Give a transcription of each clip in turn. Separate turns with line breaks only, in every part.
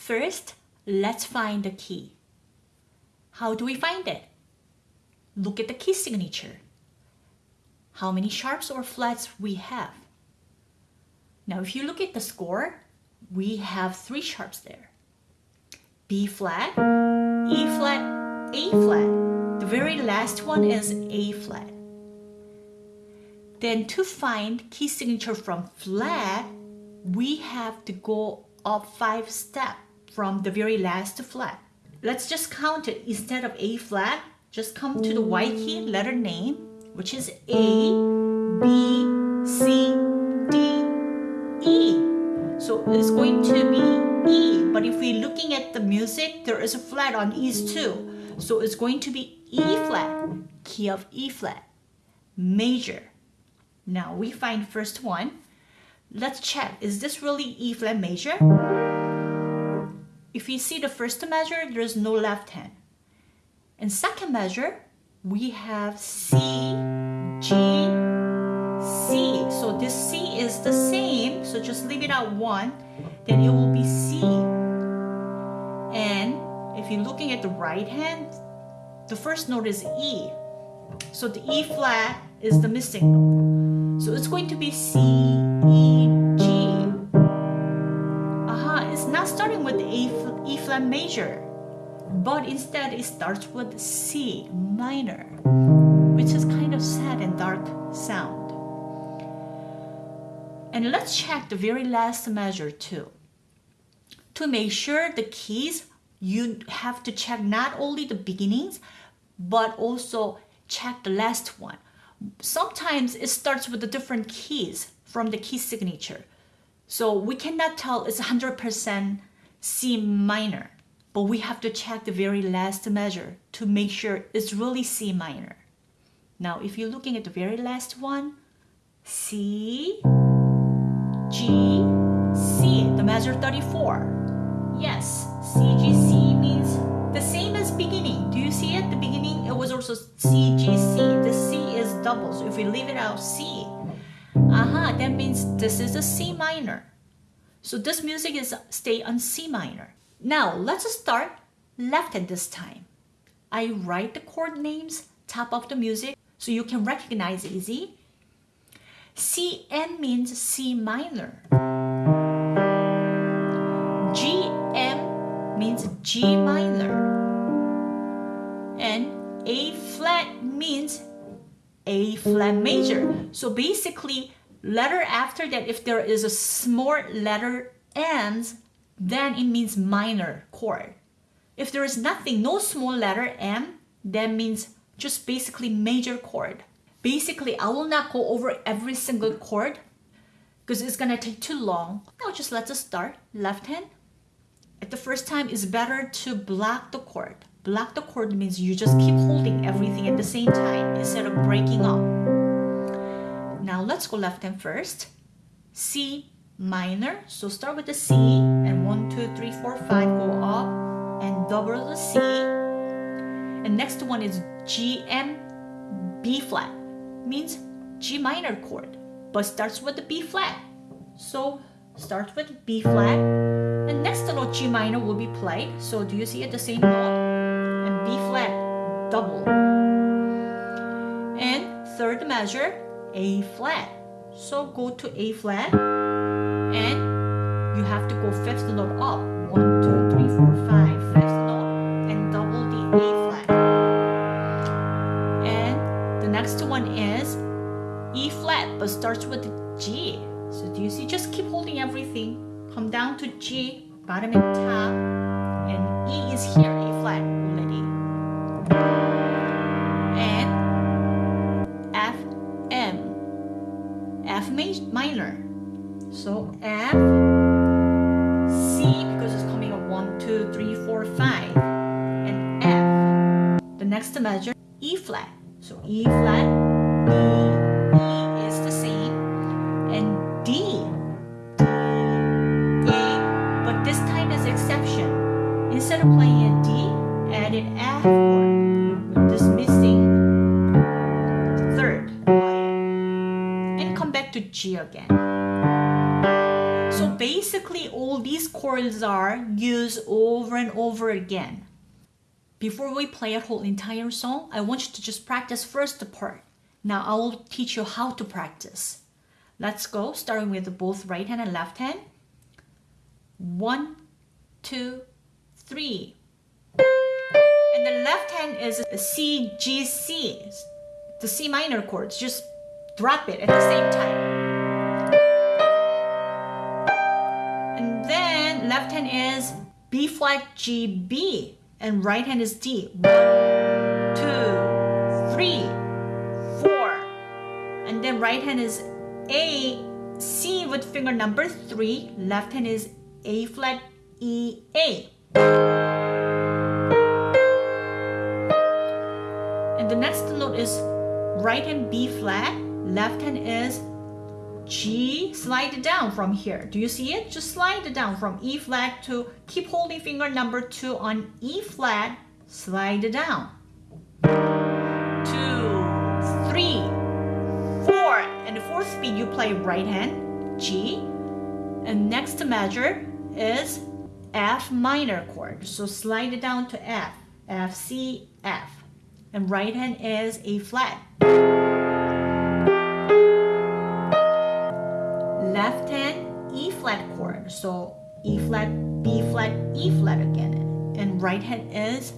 First, let's find the key. How do we find it? Look at the key signature. How many sharps or flats we have. Now if you look at the score, we have three sharps there. B flat, E flat, A flat. The very last one is A flat. Then to find key signature from flat, we have to go up five steps from the very last flat. Let's just count it. Instead of A flat, just come to the white key letter name, which is A, B, C, D, E. So it's going to be E. But if we're looking at the music, there is a flat on E's too. So it's going to be E flat, key of E flat, major. Now we find first one. Let's check, is this really E flat major? If you see the first measure, there's no left hand. In second measure, we have C, G, C. So this C is the same, so just leave it at one, then it will be C. And if you're looking at the right hand, the first note is E. So the E flat is the missing note. So it's going to be C, E, starting with A, E flat major, but instead it starts with C minor, which is kind of sad and dark sound. And let's check the very last measure too. To make sure the keys, you have to check not only the beginnings, but also check the last one. Sometimes it starts with the different keys from the key signature. So we cannot tell it's 100% C minor, but we have to check the very last measure to make sure it's really C minor. Now, if you're looking at the very last one, C, G, C, the measure 34. Yes, C, G, C means the same as beginning. Do you see it? The beginning, it was also C, G, C. The C is double, so if we leave it out C, Aha, that means this is a C minor. So this music is stay on C minor. Now let's start left hand this time. I write the chord names top of the music so you can recognize easy. CM means C minor. GM means G minor. And A flat means a flat major. So basically, letter after that, if there is a small letter ends, then it means minor chord. If there is nothing, no small letter M, that means just basically major chord. Basically, I will not go over every single chord because it's gonna take too long. Now just let us start. Left hand. At the first time, it's better to block the chord. Block the chord means you just keep holding everything at the same time instead of breaking up. Now let's go left hand first. C minor. So start with the C and 1, 2, 3, 4, 5 go up and double the C. And next one is G M B flat. Means G minor chord but starts with the B flat. So start with B flat and next note G minor will be played. So do you see it the same note? And B flat double. And third measure, A flat. So go to A flat and you have to go fifth note up. One, two, three, four, five. Fifth note and double the A flat. And the next one is E flat but starts with G. So do you see? Just keep holding everything. Come down to G, bottom and top. And E is here, A flat so F C because it's coming up one two three four five. And F the next measure E flat. So E flat B E is the same. And D D A but this time is exception. Instead of playing a D added F chord this missing third and come back to G again. Basically all these chords are used over and over again. Before we play a whole entire song, I want you to just practice first the part. Now I will teach you how to practice. Let's go, starting with both right hand and left hand. One, two, three. And the left hand is C, G, C, the C minor chords. Just drop it at the same time. Is B flat, G, B. And right hand is D. One, two, three, four. And then right hand is A, C with finger number three. Left hand is A flat, E, A. And the next note is right hand B flat, left hand is G, slide it down from here. Do you see it? Just slide it down from E flat to keep holding finger number two on E flat, slide it down. Two, three, four. And the fourth beat you play right hand, G. And next measure is F minor chord. So slide it down to F, F, C, F and right hand is A flat. Left hand E flat chord, so E flat, B flat, E flat again. And right hand is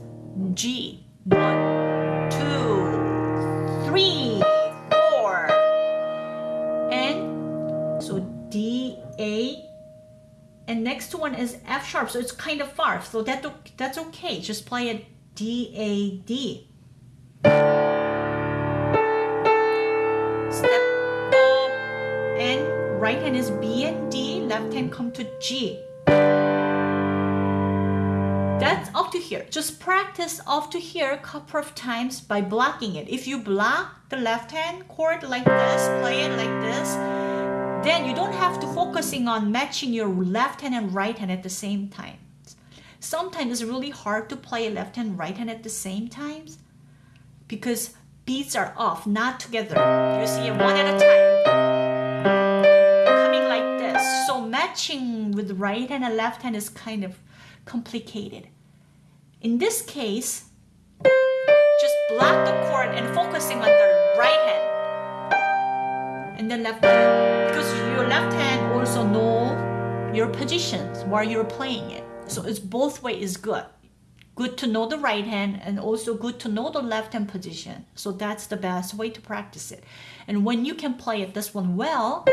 G. One, two, three, four. And so D, A, and next one is F sharp, so it's kind of far, so that, that's okay. Just play it D, A, D. right hand is B and D, left hand come to G. That's up to here. Just practice up to here a couple of times by blocking it. If you block the left hand chord like this, play it like this, then you don't have to focusing on matching your left hand and right hand at the same time. Sometimes it's really hard to play left hand, right hand at the same times because beats are off, not together. You see it one at a time. Matching with right hand and left hand is kind of complicated. In this case, just block the chord and focusing on the right hand. And then left hand. Because your left hand also know your positions while you're playing it. So it's both way is good good to know the right hand and also good to know the left hand position. So that's the best way to practice it. And when you can play it this one well,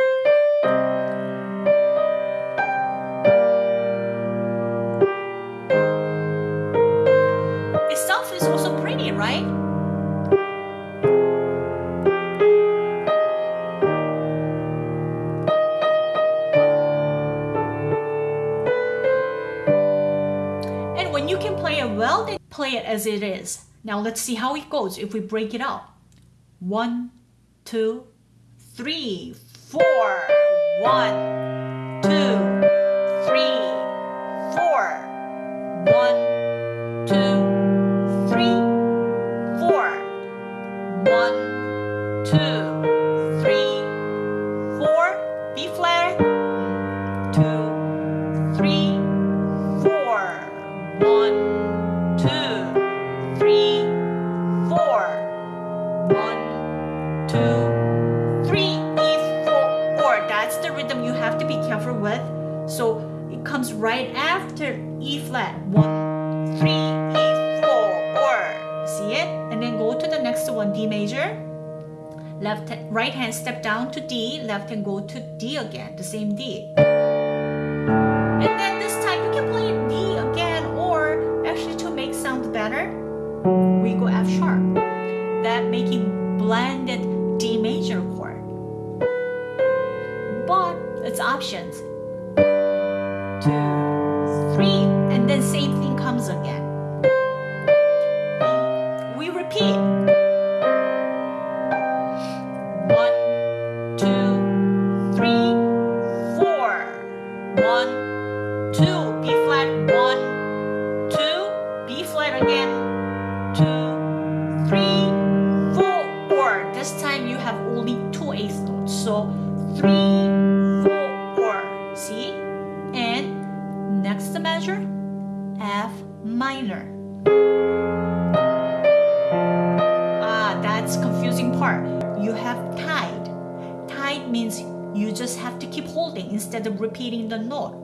well, can play it well, then play it as it is. Now let's see how it goes if we break it out. One, two, three, four. One, two, So it comes right after E flat. One, three, E, four, or see it? And then go to the next one, D major. Left, right hand step down to D, left hand go to D again, the same D. two, three, and then same thing comes again. Confusing part. You have tied. Tied means you just have to keep holding instead of repeating the note.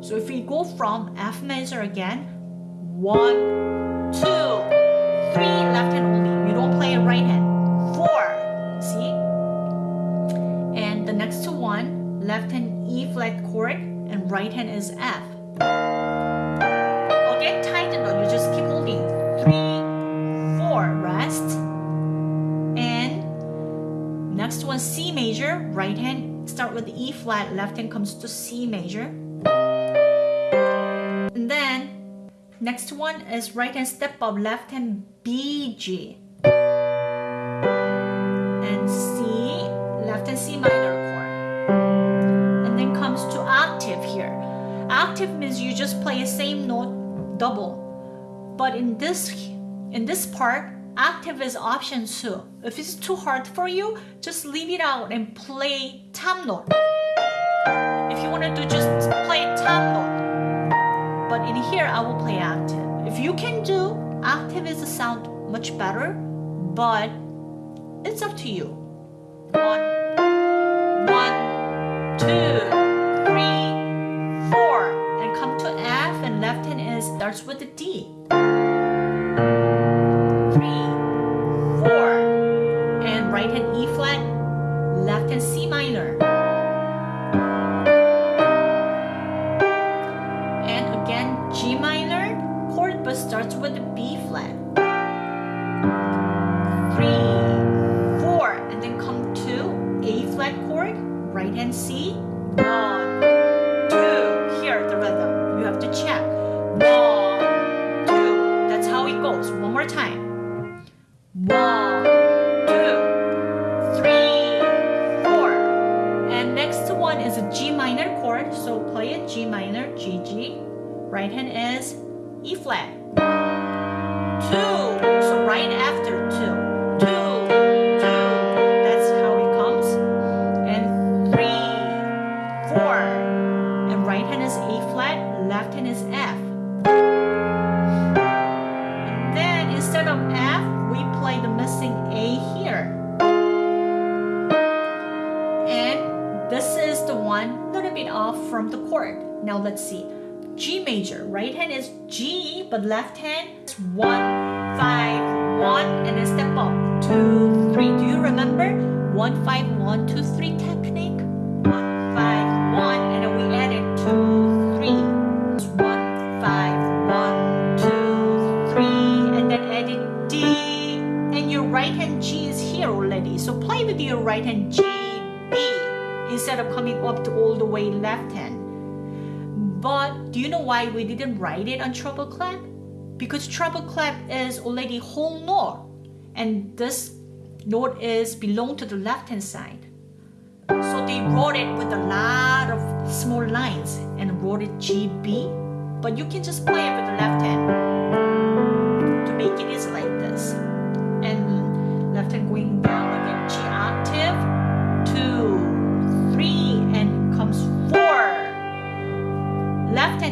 So if we go from F major again, one, two, three, left hand only. You don't play a right hand. Four, see? And the next to one, left hand E flat chord and right hand is F. C major, right hand start with E flat, left hand comes to C major. And then next one is right hand step up, left hand B G. And C, left hand C minor chord. And then comes to octave here. Octave means you just play the same note double. But in this in this part, octave is option two. If it's too hard for you, just leave it out and play top note. If you want to do just play top note. But in here, I will play octave. If you can do octave is a sound much better, but it's up to you. One, one, two, C. right hand is E flat, left hand is F. And then instead of F, we play the missing A here. And this is the one little bit off from the chord. Now let's see. G major, right hand is G, but left hand is 1, 5, 1, and then step up, 2, 3. Do you remember? 1, 5, 1, 2, 3, 10. So play with your right hand G, B, instead of coming up to all the way left hand. But do you know why we didn't write it on treble clef? Because treble clef is already whole note, and this note is belong to the left hand side. So they wrote it with a lot of small lines and wrote it GB. But you can just play it with the left hand to make it easy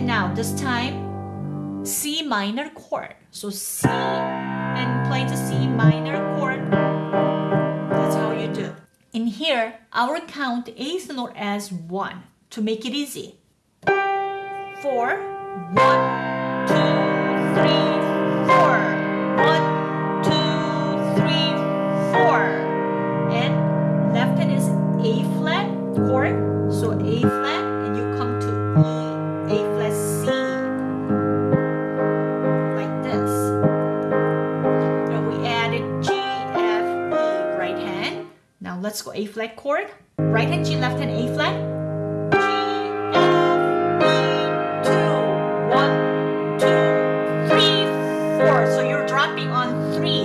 now, this time C minor chord. So C and play the C minor chord. That's how you do. In here, will count eighth note as one to make it easy. Four, one, two, three, four. One, two, three, four. And left hand is A flat chord. So A flat, and you come to E, let's go A flat chord. Right hand G, left hand A flat. So you're dropping on three.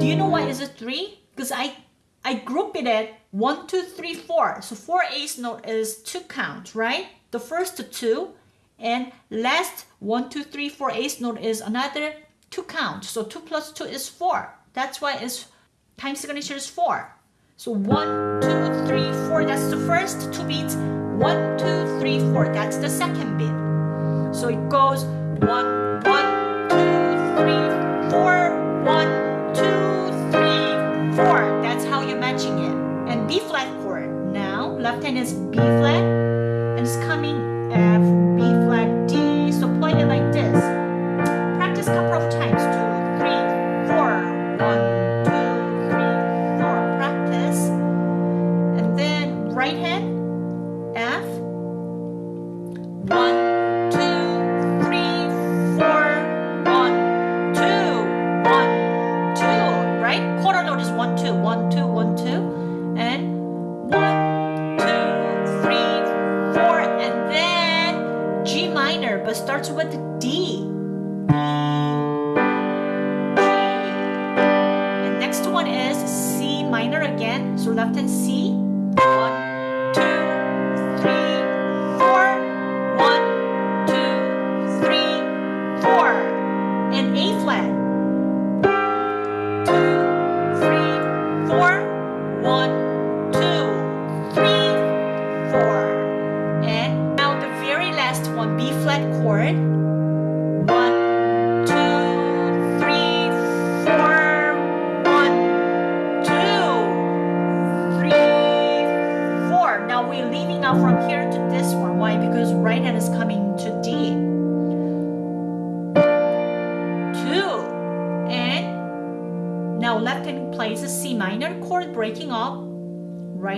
Do you know why is it three? Because I I group it at one, two, three, four. So four eighth note is two count, right? The first two, and last one, two, three, four eighth note is another two count. So two plus two is four. That's why it's time signature is four. So one, two, three, four. That's the first two beats. One, two, three, four. That's the second beat. So it goes one, one, three, four. One, two, three, four. That's how you're matching it. And B flat chord. Now, left hand is B flat,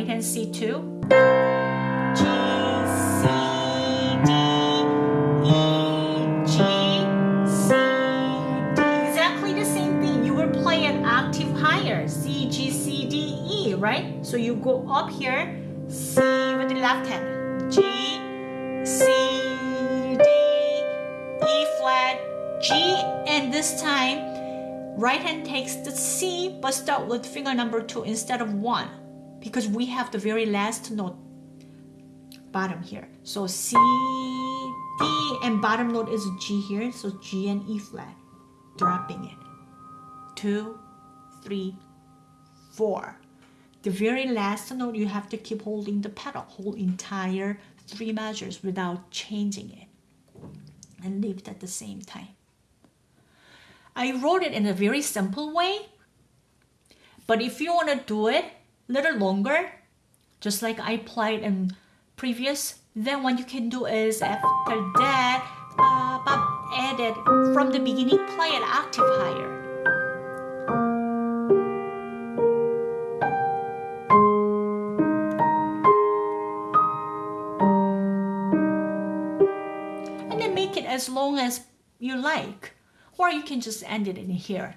Right hand C2. G, C, D, E, G, C, D. Exactly the same thing. You will play an octave higher. C, G, C, D, E, right? So you go up here, C with the left hand. G, C, D, E flat, G, and this time, right hand takes the C, but start with finger number two instead of one, because we have the very last note bottom here. So C, D, and bottom note is G here, so G and E flat, dropping it. Two, three, four. The very last note, you have to keep holding the pedal, whole entire three measures without changing it, and leave it at the same time. I wrote it in a very simple way, but if you want to do it little longer, just like I played in previous, then what you can do is after that, uh, add it from the beginning, play an octave higher. and then make it as long as you like. Or you can just end it in here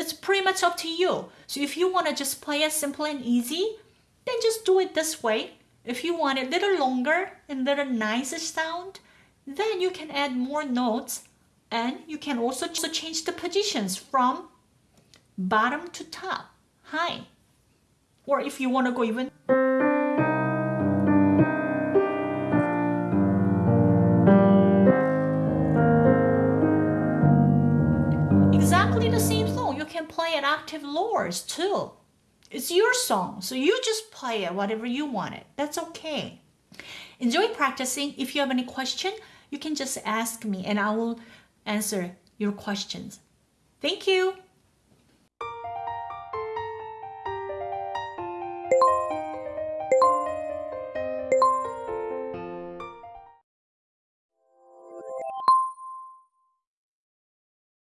it's pretty much up to you. So if you want to just play it simple and easy then just do it this way. If you want it a little longer and a little nicer sound then you can add more notes. And you can also change the positions from bottom to top high. Or if you want to go even octave lowers too. It's your song, so you just play it whatever you want it. That's okay. Enjoy practicing. If you have any question, you can just ask me and I will answer your questions. Thank you.